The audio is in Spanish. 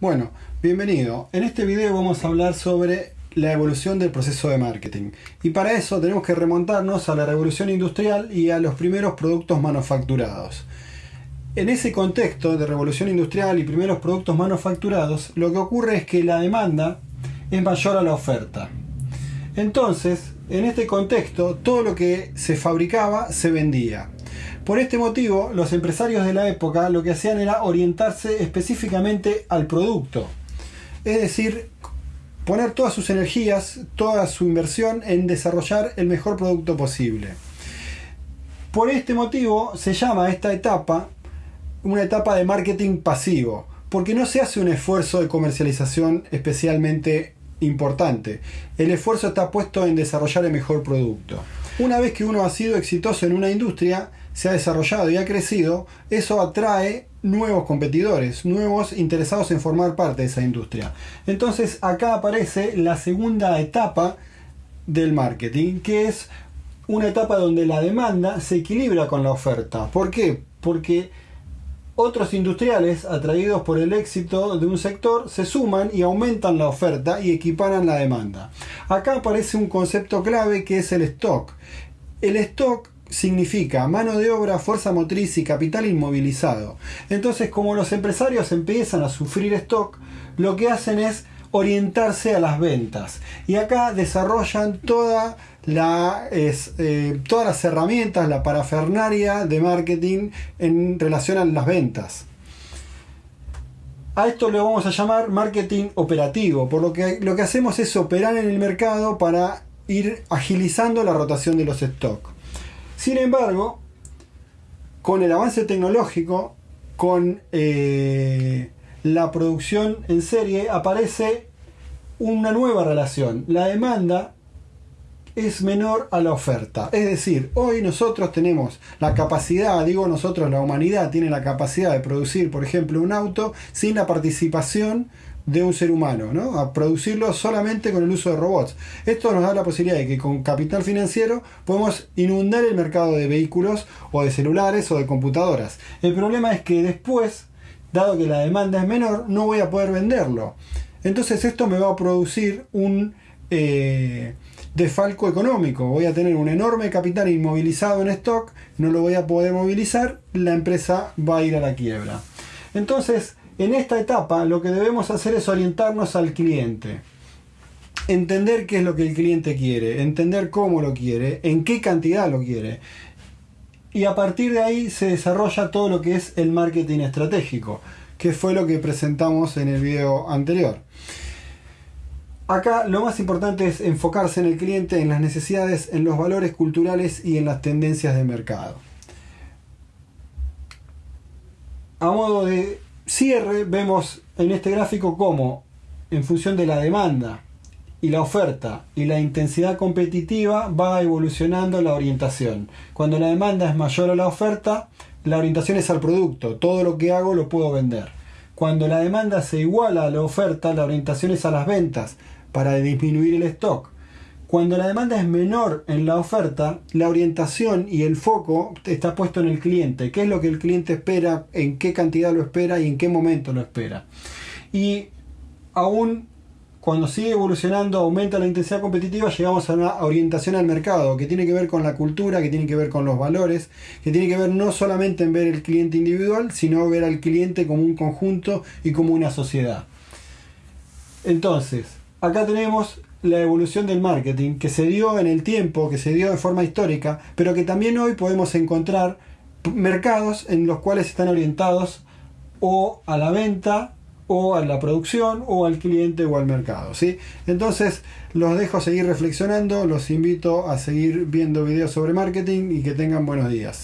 Bueno, bienvenido. En este video vamos a hablar sobre la evolución del proceso de marketing. Y para eso tenemos que remontarnos a la revolución industrial y a los primeros productos manufacturados. En ese contexto de revolución industrial y primeros productos manufacturados, lo que ocurre es que la demanda es mayor a la oferta. Entonces, en este contexto, todo lo que se fabricaba se vendía. Por este motivo, los empresarios de la época lo que hacían era orientarse específicamente al producto. Es decir, poner todas sus energías, toda su inversión en desarrollar el mejor producto posible. Por este motivo se llama esta etapa una etapa de marketing pasivo, porque no se hace un esfuerzo de comercialización especialmente importante. El esfuerzo está puesto en desarrollar el mejor producto. Una vez que uno ha sido exitoso en una industria, se ha desarrollado y ha crecido, eso atrae nuevos competidores, nuevos interesados en formar parte de esa industria. Entonces acá aparece la segunda etapa del marketing, que es una etapa donde la demanda se equilibra con la oferta. ¿Por qué? Porque otros industriales, atraídos por el éxito de un sector, se suman y aumentan la oferta y equiparan la demanda. Acá aparece un concepto clave que es el stock. El stock significa mano de obra, fuerza motriz y capital inmovilizado. Entonces, como los empresarios empiezan a sufrir stock, lo que hacen es orientarse a las ventas. Y acá desarrollan toda eh, todas las herramientas, la parafernaria de marketing en relación a las ventas. A esto le vamos a llamar marketing operativo, por lo que lo que hacemos es operar en el mercado para ir agilizando la rotación de los stocks. Sin embargo, con el avance tecnológico, con eh, la producción en serie, aparece una nueva relación. La demanda es menor a la oferta. Es decir, hoy nosotros tenemos la capacidad, digo nosotros, la humanidad tiene la capacidad de producir, por ejemplo, un auto sin la participación de un ser humano, ¿no? a producirlo solamente con el uso de robots. Esto nos da la posibilidad de que con capital financiero podemos inundar el mercado de vehículos o de celulares o de computadoras. El problema es que después, dado que la demanda es menor, no voy a poder venderlo. Entonces esto me va a producir un eh, desfalco económico. Voy a tener un enorme capital inmovilizado en stock, no lo voy a poder movilizar, la empresa va a ir a la quiebra. Entonces, en esta etapa lo que debemos hacer es orientarnos al cliente. Entender qué es lo que el cliente quiere, entender cómo lo quiere, en qué cantidad lo quiere. Y a partir de ahí se desarrolla todo lo que es el marketing estratégico, que fue lo que presentamos en el video anterior. Acá lo más importante es enfocarse en el cliente, en las necesidades, en los valores culturales y en las tendencias de mercado. A modo de cierre vemos en este gráfico cómo en función de la demanda y la oferta y la intensidad competitiva va evolucionando la orientación. Cuando la demanda es mayor a la oferta, la orientación es al producto, todo lo que hago lo puedo vender. Cuando la demanda se iguala a la oferta, la orientación es a las ventas para disminuir el stock. Cuando la demanda es menor en la oferta, la orientación y el foco está puesto en el cliente. ¿Qué es lo que el cliente espera? ¿En qué cantidad lo espera? ¿Y en qué momento lo espera? Y aún cuando sigue evolucionando, aumenta la intensidad competitiva, llegamos a una orientación al mercado que tiene que ver con la cultura, que tiene que ver con los valores, que tiene que ver no solamente en ver el cliente individual, sino ver al cliente como un conjunto y como una sociedad. Entonces, acá tenemos la evolución del marketing que se dio en el tiempo, que se dio de forma histórica, pero que también hoy podemos encontrar mercados en los cuales están orientados o a la venta o a la producción o al cliente o al mercado. ¿sí? Entonces los dejo seguir reflexionando, los invito a seguir viendo videos sobre marketing y que tengan buenos días.